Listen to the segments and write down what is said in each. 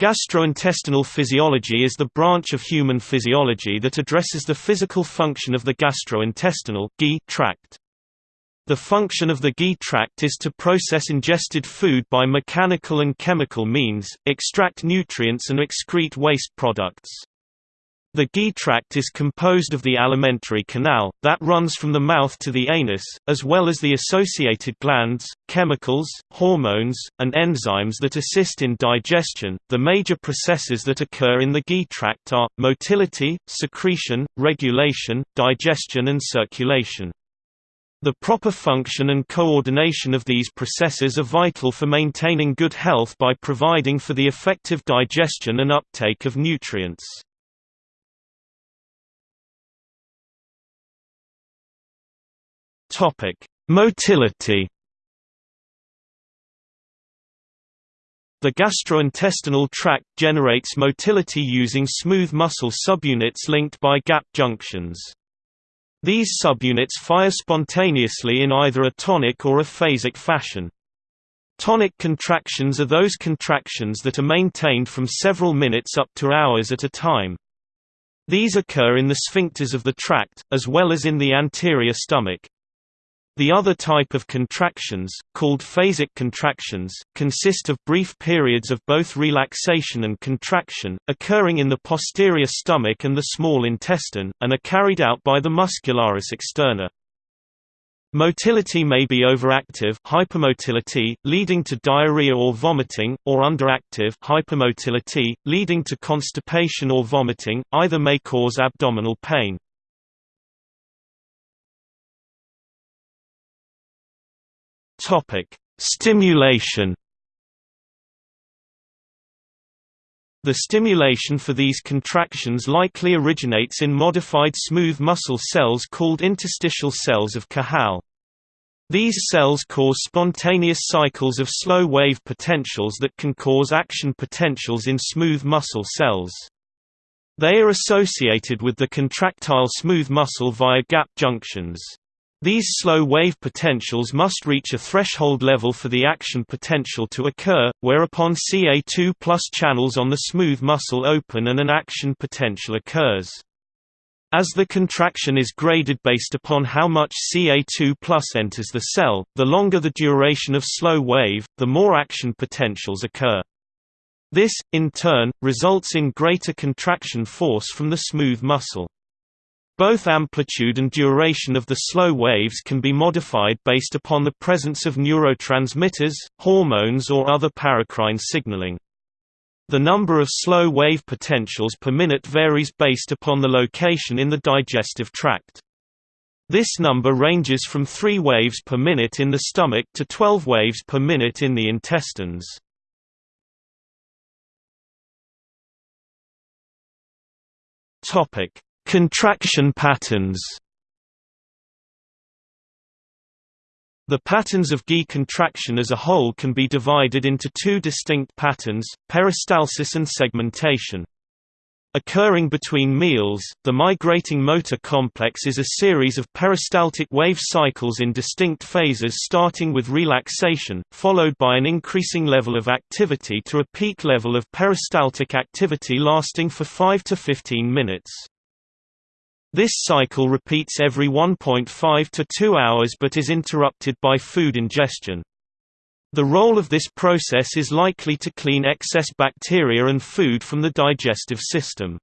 Gastrointestinal physiology is the branch of human physiology that addresses the physical function of the gastrointestinal tract. The function of the GI tract is to process ingested food by mechanical and chemical means, extract nutrients and excrete waste products. The GI tract is composed of the alimentary canal, that runs from the mouth to the anus, as well as the associated glands, chemicals, hormones, and enzymes that assist in digestion. The major processes that occur in the GI tract are motility, secretion, regulation, digestion, and circulation. The proper function and coordination of these processes are vital for maintaining good health by providing for the effective digestion and uptake of nutrients. Topic: Motility. The gastrointestinal tract generates motility using smooth muscle subunits linked by gap junctions. These subunits fire spontaneously in either a tonic or a phasic fashion. Tonic contractions are those contractions that are maintained from several minutes up to hours at a time. These occur in the sphincters of the tract, as well as in the anterior stomach. The other type of contractions, called phasic contractions, consist of brief periods of both relaxation and contraction, occurring in the posterior stomach and the small intestine, and are carried out by the muscularis externa. Motility may be overactive hypermotility, leading to diarrhea or vomiting, or underactive hypomotility, leading to constipation or vomiting, either may cause abdominal pain. Topic: Stimulation. The stimulation for these contractions likely originates in modified smooth muscle cells called interstitial cells of Cajal. These cells cause spontaneous cycles of slow-wave potentials that can cause action potentials in smooth muscle cells. They are associated with the contractile smooth muscle via gap junctions. These slow-wave potentials must reach a threshold level for the action potential to occur, whereupon Ca2 channels on the smooth muscle open and an action potential occurs. As the contraction is graded based upon how much Ca2 enters the cell, the longer the duration of slow wave, the more action potentials occur. This, in turn, results in greater contraction force from the smooth muscle. Both amplitude and duration of the slow waves can be modified based upon the presence of neurotransmitters, hormones or other paracrine signaling. The number of slow wave potentials per minute varies based upon the location in the digestive tract. This number ranges from 3 waves per minute in the stomach to 12 waves per minute in the intestines. Topic: Contraction patterns The patterns of GI contraction as a whole can be divided into two distinct patterns, peristalsis and segmentation. Occurring between meals, the migrating motor complex is a series of peristaltic wave cycles in distinct phases starting with relaxation, followed by an increasing level of activity to a peak level of peristaltic activity lasting for 5 to 15 minutes. This cycle repeats every 1.5 to 2 hours but is interrupted by food ingestion. The role of this process is likely to clean excess bacteria and food from the digestive system.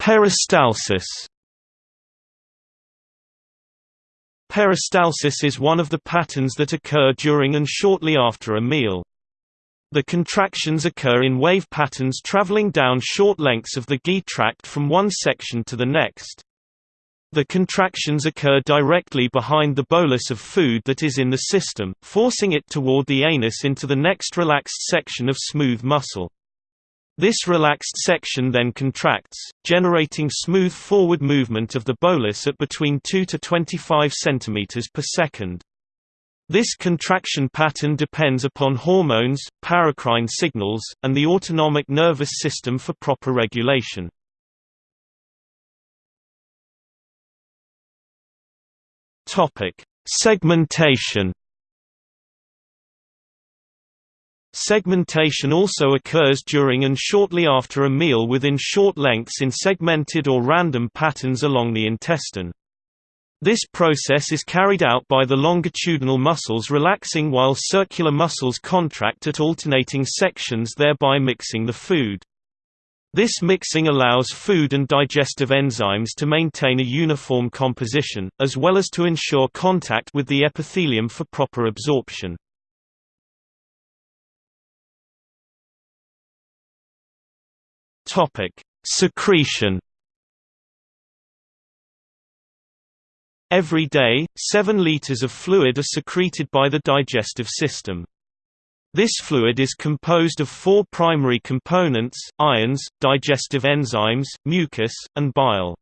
Peristalsis Peristalsis is one of the patterns that occur during and shortly after a meal. The contractions occur in wave patterns traveling down short lengths of the GI tract from one section to the next. The contractions occur directly behind the bolus of food that is in the system, forcing it toward the anus into the next relaxed section of smooth muscle. This relaxed section then contracts, generating smooth forward movement of the bolus at between 2 to 25 cm per second. This contraction pattern depends upon hormones, paracrine signals, and the autonomic nervous system for proper regulation. Topic: Segmentation. Segmentation also occurs during and shortly after a meal within short lengths in segmented or random patterns along the intestine. This process is carried out by the longitudinal muscles relaxing while circular muscles contract at alternating sections thereby mixing the food. This mixing allows food and digestive enzymes to maintain a uniform composition, as well as to ensure contact with the epithelium for proper absorption. Secretion Every day, 7 liters of fluid are secreted by the digestive system. This fluid is composed of four primary components, ions, digestive enzymes, mucus, and bile.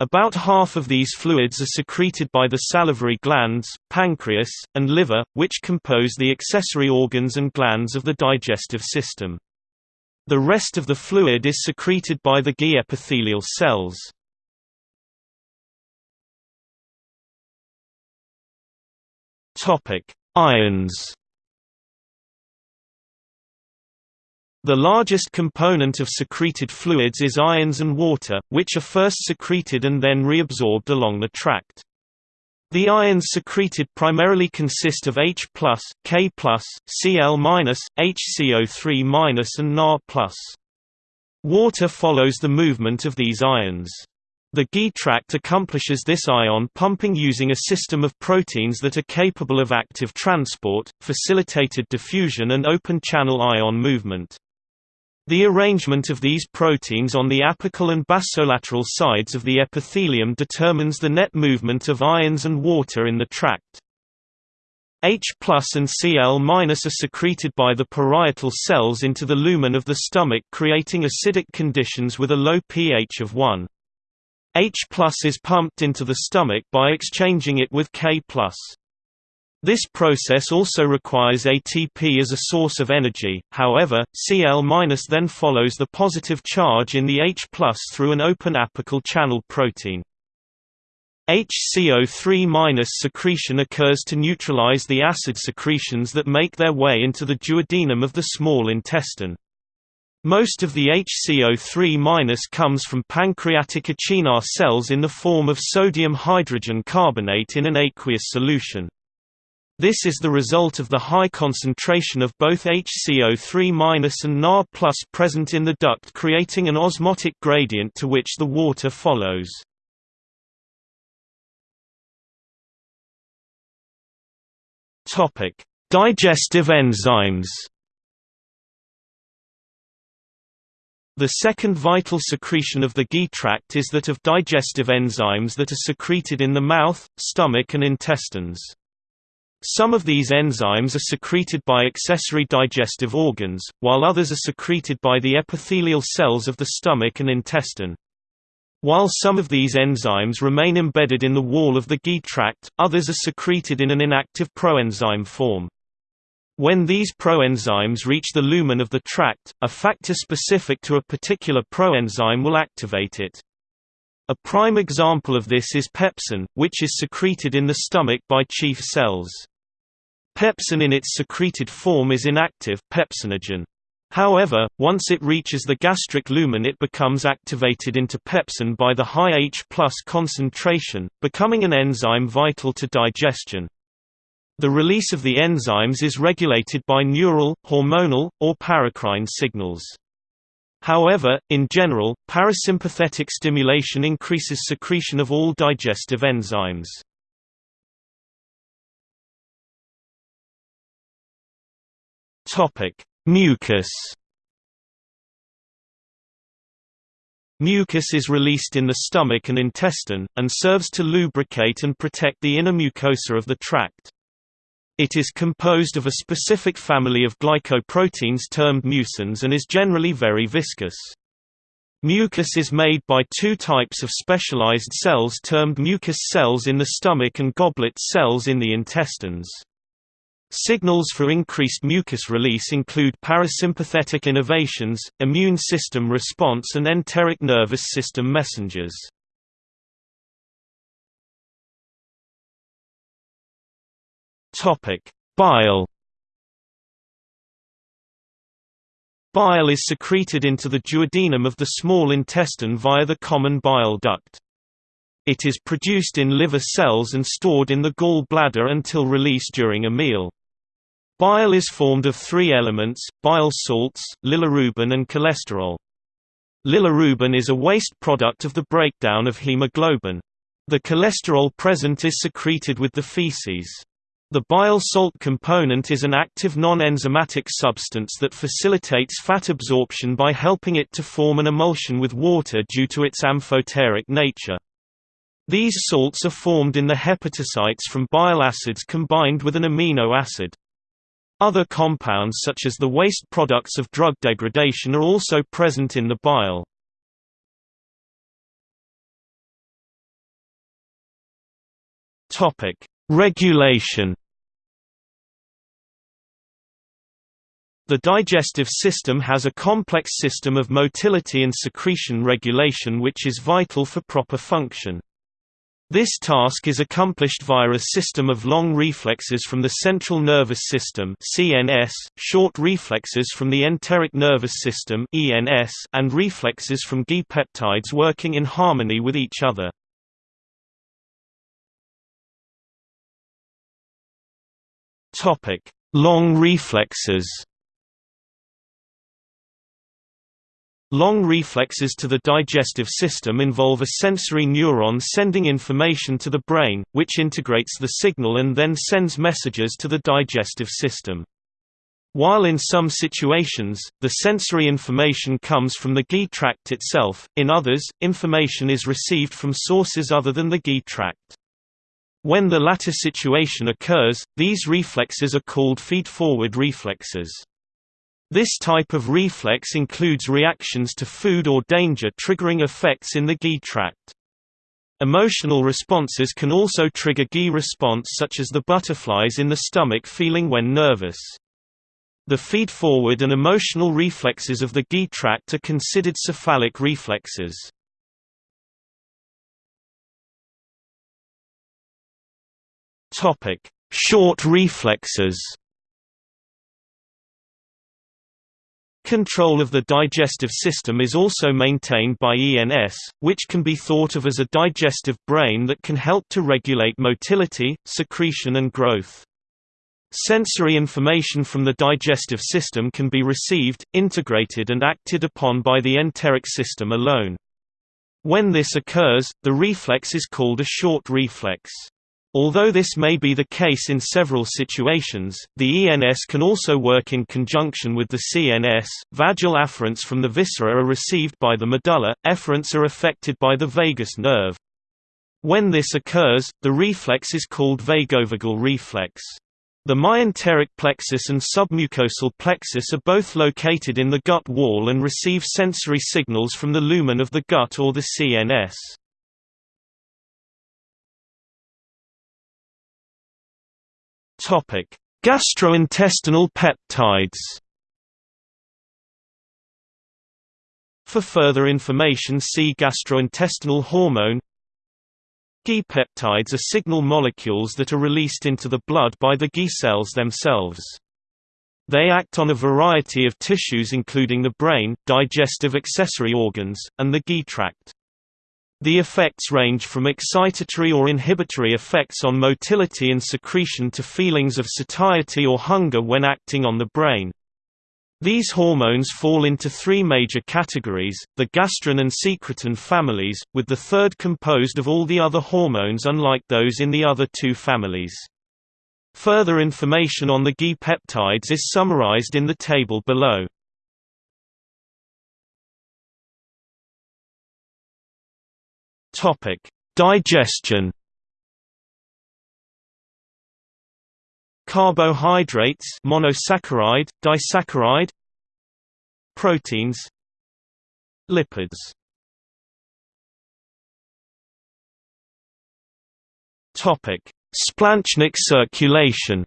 About half of these fluids are secreted by the salivary glands, pancreas, and liver, which compose the accessory organs and glands of the digestive system. The rest of the fluid is secreted by the GI epithelial cells. Topic: Ions. The largest component of secreted fluids is ions and water, which are first secreted and then reabsorbed along the tract. The ions secreted primarily consist of H+, K+, Cl-, HCO3- and Na+. Water follows the movement of these ions. The GI tract accomplishes this ion pumping using a system of proteins that are capable of active transport, facilitated diffusion and open-channel ion movement. The arrangement of these proteins on the apical and basolateral sides of the epithelium determines the net movement of ions and water in the tract. H and Cl are secreted by the parietal cells into the lumen of the stomach creating acidic conditions with a low pH of 1. H plus is pumped into the stomach by exchanging it with K+. This process also requires ATP as a source of energy, however, Cl- then follows the positive charge in the H through an open apical channel protein. HCO3- secretion occurs to neutralize the acid secretions that make their way into the duodenum of the small intestine. Most of the HCO3- comes from pancreatic acinar cells in the form of sodium hydrogen carbonate in an aqueous solution. This is the result of the high concentration of both HCO3- and Na present in the duct creating an osmotic gradient to which the water follows. Digestive enzymes The second vital secretion of the GI tract is that of digestive enzymes that are secreted in the mouth, stomach and intestines. Some of these enzymes are secreted by accessory digestive organs, while others are secreted by the epithelial cells of the stomach and intestine. While some of these enzymes remain embedded in the wall of the GI tract, others are secreted in an inactive proenzyme form. When these proenzymes reach the lumen of the tract, a factor specific to a particular proenzyme will activate it. A prime example of this is pepsin, which is secreted in the stomach by chief cells. Pepsin in its secreted form is inactive pepsinogen. However, once it reaches the gastric lumen it becomes activated into pepsin by the high H concentration, becoming an enzyme vital to digestion. The release of the enzymes is regulated by neural, hormonal, or paracrine signals. However, in general, parasympathetic stimulation increases secretion of all digestive enzymes. Mucus Mucus is released in the stomach and intestine, and serves to lubricate and protect the inner mucosa of the tract. It is composed of a specific family of glycoproteins termed mucins and is generally very viscous. Mucus is made by two types of specialized cells termed mucus cells in the stomach and goblet cells in the intestines. Signals for increased mucus release include parasympathetic innervations, immune system response and enteric nervous system messengers. Topic: Bile. Bile is secreted into the duodenum of the small intestine via the common bile duct. It is produced in liver cells and stored in the gall bladder until released during a meal. Bile is formed of three elements, bile salts, bilirubin and cholesterol. Bilirubin is a waste product of the breakdown of hemoglobin. The cholesterol present is secreted with the feces. The bile salt component is an active non-enzymatic substance that facilitates fat absorption by helping it to form an emulsion with water due to its amphoteric nature. These salts are formed in the hepatocytes from bile acids combined with an amino acid. Other compounds such as the waste products of drug degradation are also present in the bile. Regulation. The digestive system has a complex system of motility and secretion regulation which is vital for proper function. This task is accomplished via a system of long reflexes from the central nervous system (CNS), short reflexes from the enteric nervous system (ENS), and reflexes from GI peptides working in harmony with each other. Topic: Long reflexes. Long reflexes to the digestive system involve a sensory neuron sending information to the brain, which integrates the signal and then sends messages to the digestive system. While in some situations, the sensory information comes from the GI tract itself, in others, information is received from sources other than the GI tract. When the latter situation occurs, these reflexes are called feed-forward reflexes. This type of reflex includes reactions to food or danger triggering effects in the GI tract. Emotional responses can also trigger GI response such as the butterflies in the stomach feeling when nervous. The feed-forward and emotional reflexes of the GI tract are considered cephalic reflexes. Short reflexes Control of the digestive system is also maintained by ENS, which can be thought of as a digestive brain that can help to regulate motility, secretion and growth. Sensory information from the digestive system can be received, integrated and acted upon by the enteric system alone. When this occurs, the reflex is called a short reflex. Although this may be the case in several situations, the ENS can also work in conjunction with the CNS. Vagal afferents from the viscera are received by the medulla, efferents are affected by the vagus nerve. When this occurs, the reflex is called vagovagal reflex. The myenteric plexus and submucosal plexus are both located in the gut wall and receive sensory signals from the lumen of the gut or the CNS. Topic: Gastrointestinal peptides. For further information see gastrointestinal hormone. GI peptides are signal molecules that are released into the blood by the GI cells themselves. They act on a variety of tissues including the brain, digestive accessory organs, and the GI tract. The effects range from excitatory or inhibitory effects on motility and secretion to feelings of satiety or hunger when acting on the brain. These hormones fall into three major categories, the gastrin and secretin families, with the third composed of all the other hormones unlike those in the other two families. Further information on the GI peptides is summarized in the table below. Topic: Digestion. Carbohydrates, monosaccharide, disaccharide. Proteins. Lipids. Topic: Splanchnic circulation.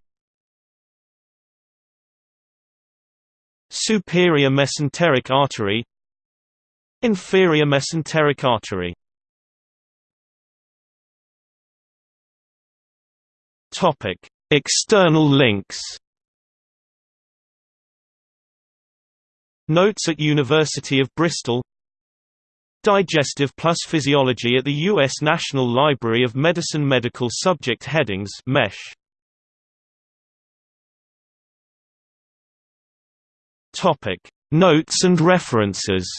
Superior mesenteric artery Inferior mesenteric artery Topic: External links. Notes at University of Bristol Digestive plus Physiology at the U.S. National Library of Medicine Medical Subject Headings mesh. Topic: Notes and references.